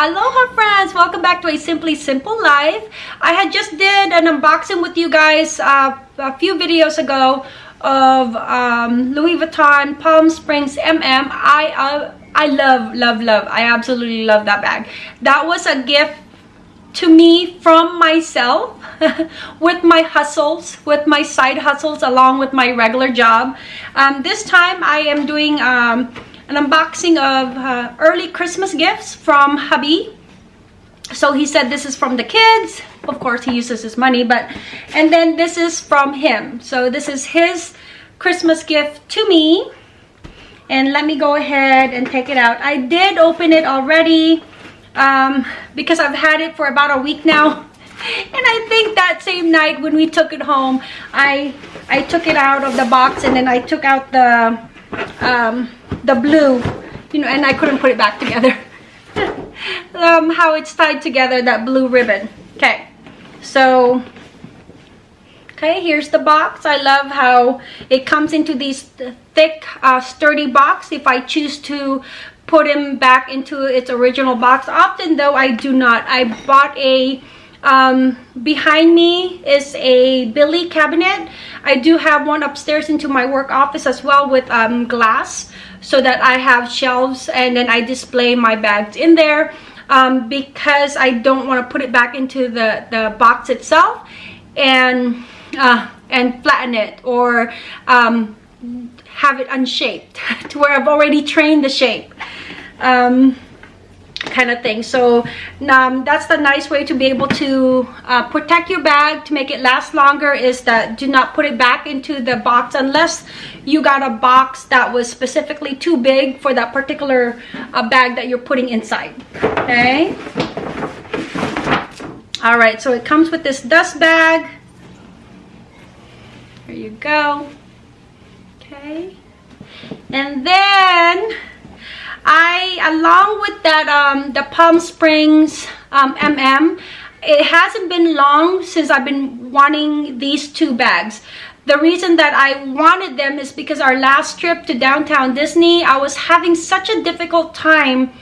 Aloha friends! Welcome back to a Simply Simple Life. I had just did an unboxing with you guys uh, a few videos ago of um, Louis Vuitton Palm Springs MM. I, uh, I love, love, love. I absolutely love that bag. That was a gift to me from myself with my hustles, with my side hustles along with my regular job. Um, this time I am doing um, an unboxing of uh, early Christmas gifts from hubby. So he said this is from the kids. Of course, he uses his money, but and then this is from him. So this is his Christmas gift to me. And let me go ahead and take it out. I did open it already um, because I've had it for about a week now. And I think that same night when we took it home, I I took it out of the box and then I took out the um, the blue you know and I couldn't put it back together. Um, how it's tied together that blue ribbon. Okay so okay here's the box. I love how it comes into these thick uh, sturdy box. If I choose to put him back into its original box often though I do not. I bought a um, behind me is a Billy cabinet. I do have one upstairs into my work office as well with um, glass so that I have shelves and then I display my bags in there um, because I don't want to put it back into the, the box itself and uh, and flatten it or um, have it unshaped to where I've already trained the shape. Um, kind of thing. So um, that's the nice way to be able to uh, protect your bag to make it last longer is that do not put it back into the box unless you got a box that was specifically too big for that particular uh, bag that you're putting inside. Okay? All right so it comes with this dust bag. There you go. Okay. And then I, along with that, um, the Palm Springs um, MM, it hasn't been long since I've been wanting these two bags. The reason that I wanted them is because our last trip to downtown Disney, I was having such a difficult time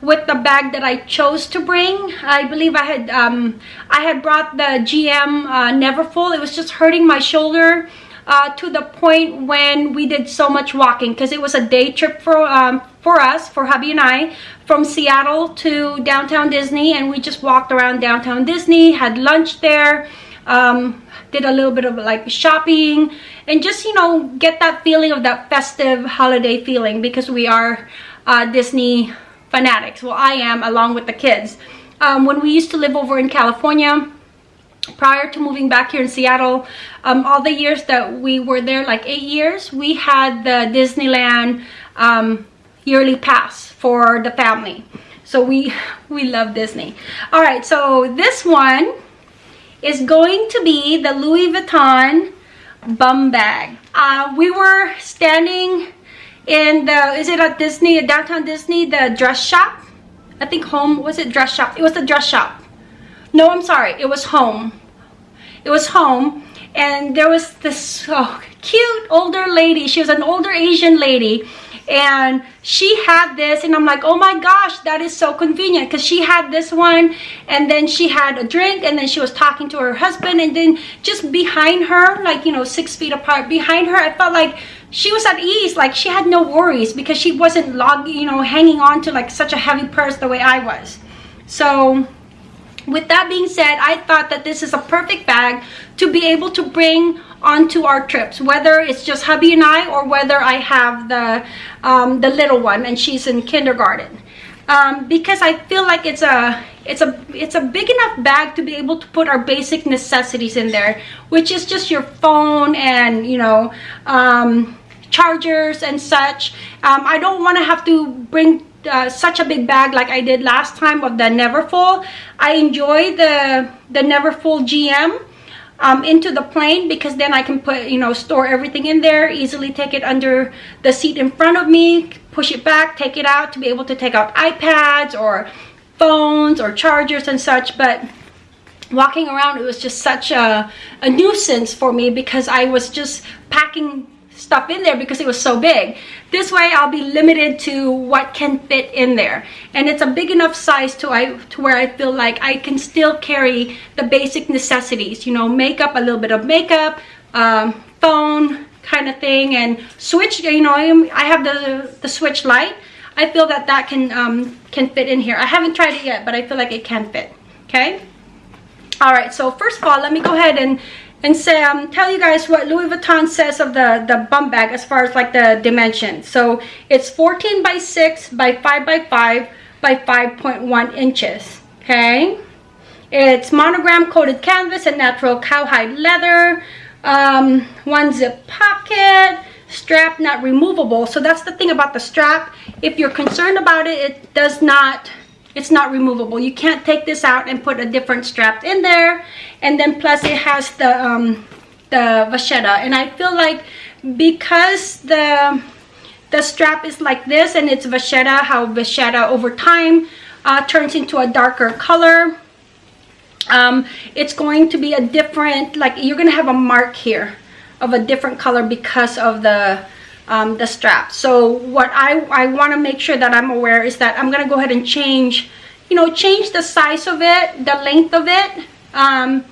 with the bag that I chose to bring. I believe I had um, I had brought the GM uh, Neverfull. It was just hurting my shoulder uh, to the point when we did so much walking because it was a day trip for um, for us, for hubby and I, from Seattle to downtown Disney and we just walked around downtown Disney, had lunch there, um, did a little bit of like shopping and just, you know, get that feeling of that festive holiday feeling because we are uh, Disney fanatics. Well, I am along with the kids. Um, when we used to live over in California, prior to moving back here in Seattle, um, all the years that we were there, like eight years, we had the Disneyland um, yearly pass for the family. So we, we love Disney. All right, so this one is going to be the Louis Vuitton bum bag. Uh, we were standing in the, is it at Disney, at downtown Disney, the dress shop? I think home, was it dress shop? It was the dress shop no i'm sorry. It was home. It was home and there was this oh, cute older lady. She was an older asian lady and she had this and i'm like oh my gosh that is so convenient because she had this one and then she had a drink and then she was talking to her husband and then just behind her like you know six feet apart behind her i felt like she was at ease. Like she had no worries because she wasn't log you know hanging on to like such a heavy purse the way i was. So with that being said i thought that this is a perfect bag to be able to bring onto our trips whether it's just hubby and i or whether i have the um, the little one and she's in kindergarten. Um, because i feel like it's a it's a it's a big enough bag to be able to put our basic necessities in there which is just your phone and you know um, chargers and such. Um, i don't want to have to bring uh, such a big bag like I did last time of the Neverfull. I enjoy the, the Neverfull GM um, into the plane because then I can put, you know, store everything in there, easily take it under the seat in front of me, push it back, take it out to be able to take out iPads or phones or chargers and such. But walking around, it was just such a, a nuisance for me because I was just packing stuff in there because it was so big. This way I'll be limited to what can fit in there. And it's a big enough size to, I, to where I feel like I can still carry the basic necessities, you know, makeup, a little bit of makeup, um, phone kind of thing, and switch, you know, I have the, the switch lite. I feel that that can, um, can fit in here. I haven't tried it yet, but I feel like it can fit, okay? All right, so first of all, let me go ahead and and say um tell you guys what louis vuitton says of the the bum bag as far as like the dimensions. So it's 14 by 6 by 5 by 5 by 5.1 inches okay? It's monogram coated canvas and natural cowhide leather um, one zip pocket strap not removable. So that's the thing about the strap. If you're concerned about it it does not it's not removable. You can't take this out and put a different strap in there and then plus it has the um the vachetta. And i feel like because the the strap is like this and it's vachetta how vachetta over time uh, turns into a darker color um, it's going to be a different like you're gonna have a mark here of a different color because of the um, the strap. So what I, I want to make sure that I'm aware is that I'm gonna go ahead and change you know change the size of it the length of it um,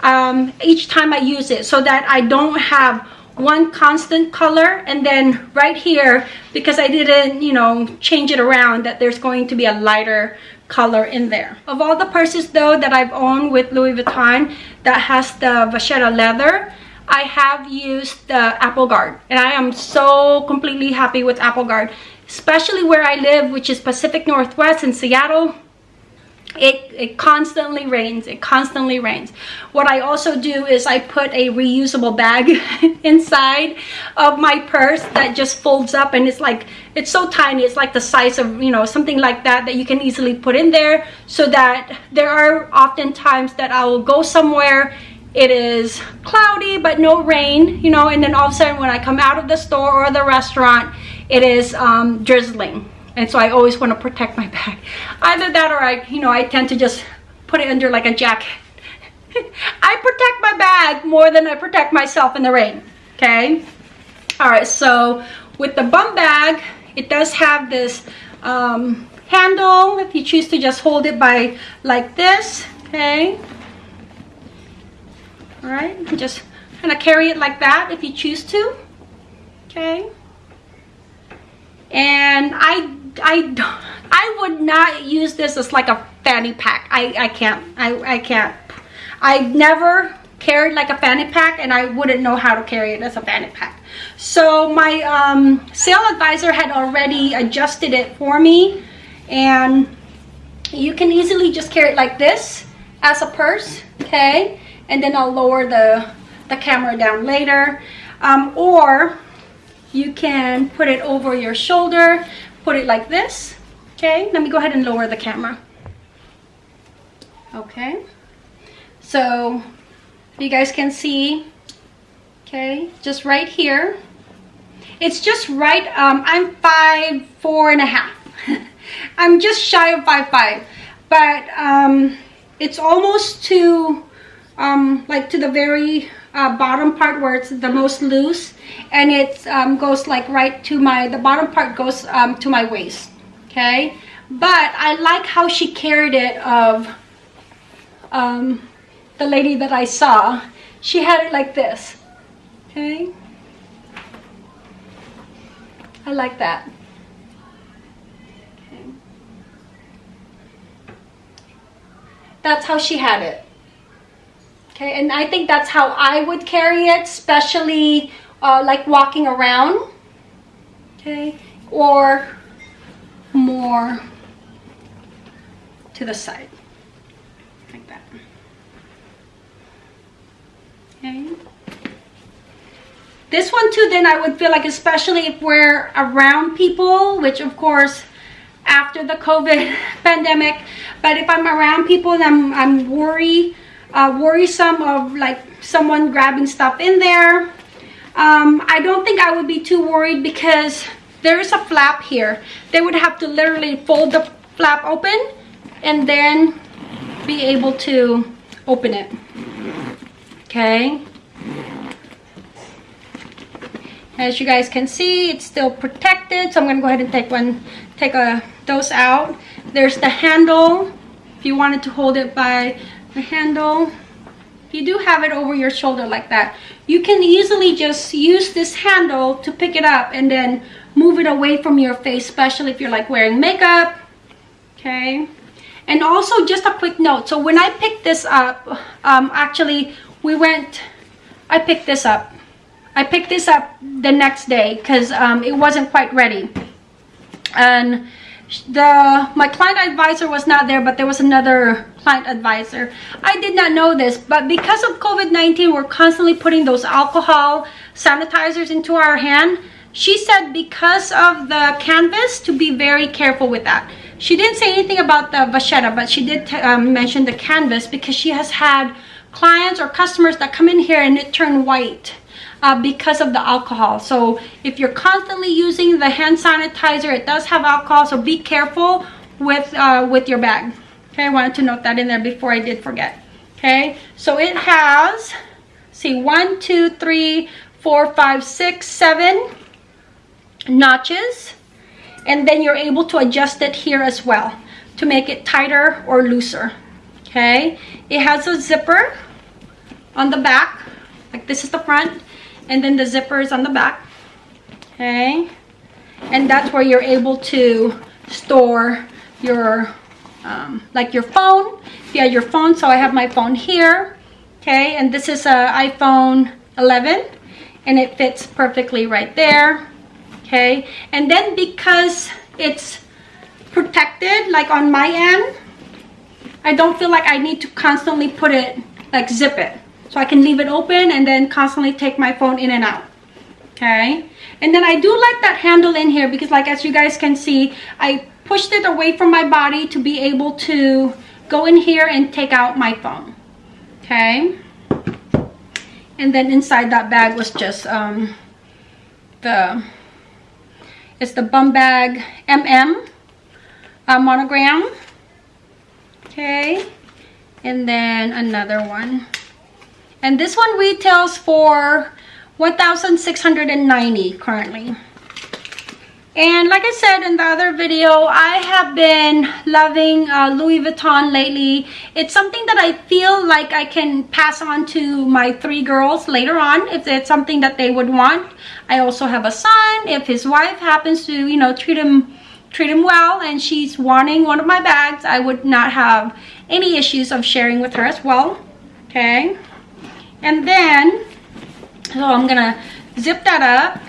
um, each time I use it so that I don't have one constant color and then right here because I didn't you know change it around that there's going to be a lighter color in there. Of all the purses though that I've owned with Louis Vuitton that has the vachetta leather I have used the Apple Garde. And I am so completely happy with Apple Garde especially where I live which is Pacific Northwest in Seattle it, it constantly rains it constantly rains. What i also do is i put a reusable bag inside of my purse that just folds up and it's like it's so tiny it's like the size of you know something like that that you can easily put in there so that there are often times that i will go somewhere it is cloudy but no rain you know and then all of a sudden when i come out of the store or the restaurant it is um, drizzling and so I always want to protect my bag. Either that or I, you know, I tend to just put it under like a jacket. I protect my bag more than I protect myself in the rain, okay? All right, so with the bum bag, it does have this um, handle if you choose to just hold it by like this, okay? All right, just kind of carry it like that if you choose to, okay? And I I don't, I would not use this as like a fanny pack. I I can't. I I can't. I never carried like a fanny pack and I wouldn't know how to carry it as a fanny pack. So my um, sale advisor had already adjusted it for me and you can easily just carry it like this as a purse, okay? And then I'll lower the, the camera down later. Um, or you can put it over your shoulder put it like this okay? Let me go ahead and lower the camera. Okay? So you guys can see okay just right here. It's just right um i'm five four and a half. I'm just shy of five five. But um it's almost to um like to the very uh, bottom part where it's the most loose and it um, goes like right to my the bottom part goes um, to my waist okay? But I like how she carried it of um, the lady that I saw. She had it like this okay? I like that. Okay. that's how she had it okay and I think that's how I would carry it especially uh, like walking around. Okay or more to the side like that. Okay. This one too then I would feel like especially if we're around people which of course after the COVID pandemic but if I'm around people and I'm, I'm worried uh, worrisome of like someone grabbing stuff in there um, I don't think I would be too worried because there is a flap here. They would have to literally fold the flap open and then be able to open it. Okay. as you guys can see it's still protected so i'm gonna go ahead and take one take a dose out there's the handle if you wanted to hold it by the handle. If you do have it over your shoulder like that. You can easily just use this handle to pick it up and then move it away from your face especially if you're like wearing makeup okay? And also just a quick note. So when i picked this up um actually we went i picked this up. I picked this up the next day because um, it wasn't quite ready. And the my client advisor was not there, but there was another client advisor. I did not know this, but because of COVID-19, we're constantly putting those alcohol sanitizers into our hand. She said because of the canvas to be very careful with that. She didn't say anything about the vachetta, but she did um, mention the canvas because she has had clients or customers that come in here and it turned white uh, because of the alcohol. So if you're constantly using the hand sanitizer, it does have alcohol, so be careful with, uh, with your bag. Okay, I wanted to note that in there before I did forget. Okay, so it has, see, one, two, three, four, five, six, seven notches. And then you're able to adjust it here as well to make it tighter or looser. Okay, it has a zipper on the back, like this is the front and then the zipper is on the back. Okay? And that's where you're able to store your um, like your phone. Yeah your phone. So I have my phone here. Okay? And this is a iPhone 11 and it fits perfectly right there. Okay? And then because it's protected like on my end I don't feel like I need to constantly put it like zip it so I can leave it open and then constantly take my phone in and out okay? And then I do like that handle in here because like as you guys can see I pushed it away from my body to be able to go in here and take out my phone okay? And then inside that bag was just um, the it's the bum bag mm uh, monogram okay? And then another one and this one retails for 1690 currently and like I said in the other video, I have been loving uh, Louis Vuitton lately. It's something that I feel like I can pass on to my three girls later on if it's something that they would want. I also have a son. If his wife happens to, you know, treat him treat him well and she's wanting one of my bags, I would not have any issues of sharing with her as well. Okay. And then, so I'm gonna zip that up.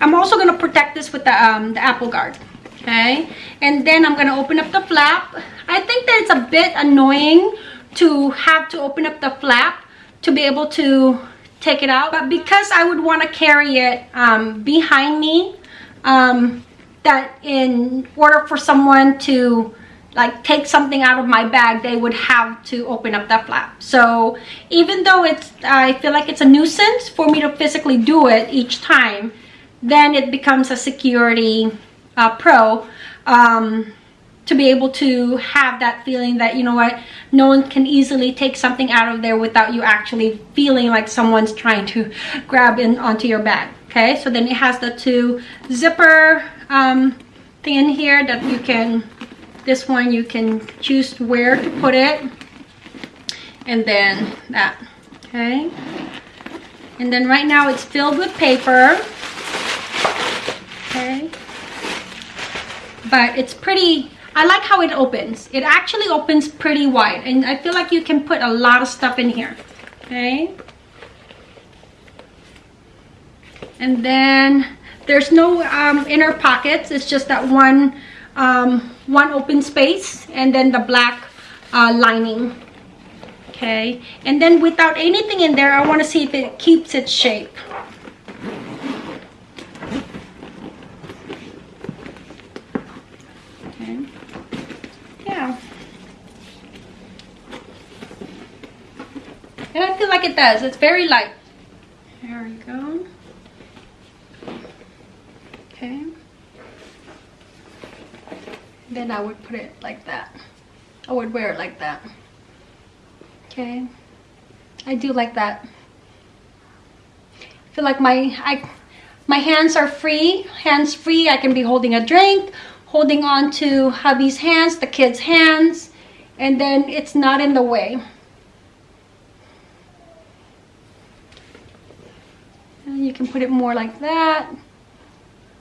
I'm also gonna protect this with the, um, the apple garde, okay? And then I'm gonna open up the flap. I think that it's a bit annoying to have to open up the flap to be able to take it out. But because I would wanna carry it um, behind me, um, that in order for someone to like take something out of my bag they would have to open up that flap. So even though it's i feel like it's a nuisance for me to physically do it each time then it becomes a security uh, pro um, to be able to have that feeling that you know what no one can easily take something out of there without you actually feeling like someone's trying to grab in onto your bag okay? So then it has the two zipper um, thing in here that you can this one you can choose where to put it. And then that okay? And then right now it's filled with paper. Okay? But it's pretty I like how it opens. It actually opens pretty wide and I feel like you can put a lot of stuff in here okay? And then there's no um, inner pockets. It's just that one um, one open space and then the black uh, lining. Okay and then without anything in there I want to see if it keeps its shape. Okay. Yeah. And I feel like it does. It's very light. There we go. Okay then I would put it like that. I would wear it like that. Okay. I do like that. I feel like my I my hands are free hands free i can be holding a drink holding on to hubby's hands the kids hands and then it's not in the way and you can put it more like that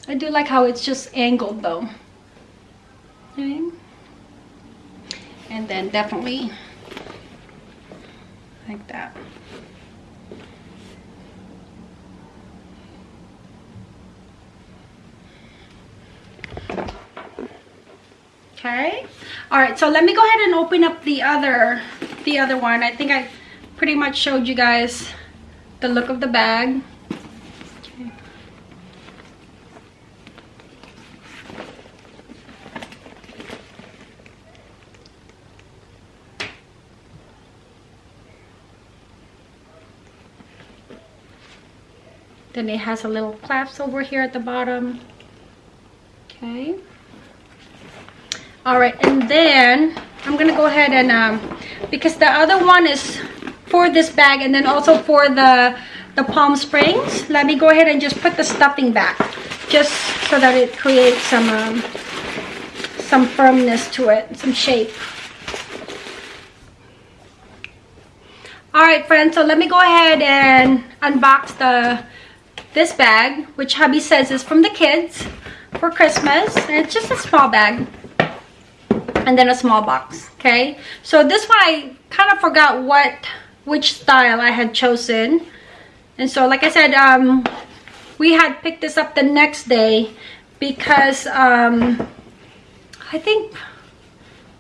i do like how it's just angled though and then definitely like that. Okay. All right so let me go ahead and open up the other the other one. I think i pretty much showed you guys the look of the bag okay. Then it has a little clasp over here at the bottom. Okay. All right and then i'm gonna go ahead and um because the other one is for this bag and then also for the the palm springs let me go ahead and just put the stuffing back just so that it creates some um, some firmness to it some shape. All right friends so let me go ahead and unbox the this bag which hubby says is from the kids for christmas and it's just a small bag and then a small box okay? So this one i kind of forgot what which style i had chosen. And so like i said um we had picked this up the next day because um i think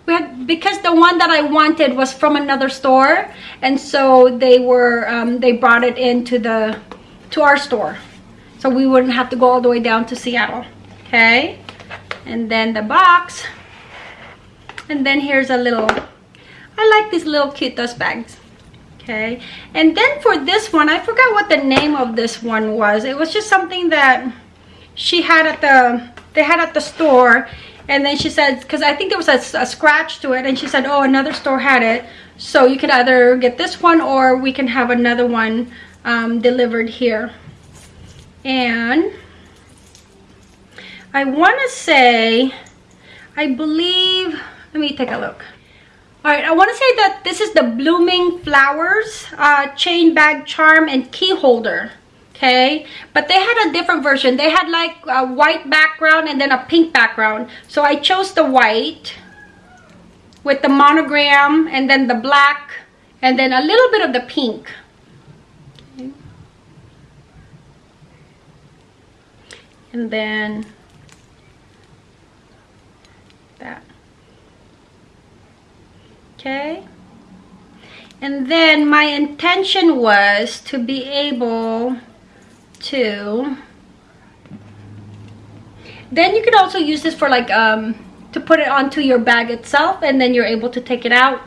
we had because the one that i wanted was from another store and so they were um, they brought it into the to our store so we wouldn't have to go all the way down to seattle okay? And then the box. And then here's a little i like these little cute dust bags okay? And then for this one i forgot what the name of this one was. It was just something that she had at the they had at the store. And then she said because i think there was a, a, scratch to it. And she said oh another store had it. So you could either get this one or we can have another one um, delivered here and i want to say i believe let me take a look. All right i want to say that this is the blooming flowers uh, chain bag charm and key holder okay? But they had a different version. They had like a white background and then a pink background. So i chose the white with the monogram and then the black and then a little bit of the pink and then that. Okay. And then my intention was to be able to then you could also use this for like um to put it onto your bag itself and then you're able to take it out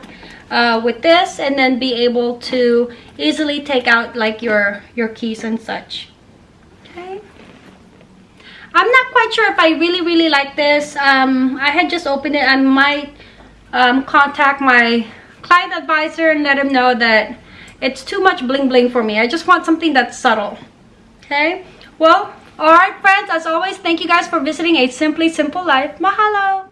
uh, with this and then be able to easily take out like your your keys and such i'm not quite sure if i really really like this um i had just opened it i might um, contact my client advisor and let him know that it's too much bling bling for me. I just want something that's subtle. Okay? Well, alright friends, as always, thank you guys for visiting A Simply Simple Life. Mahalo!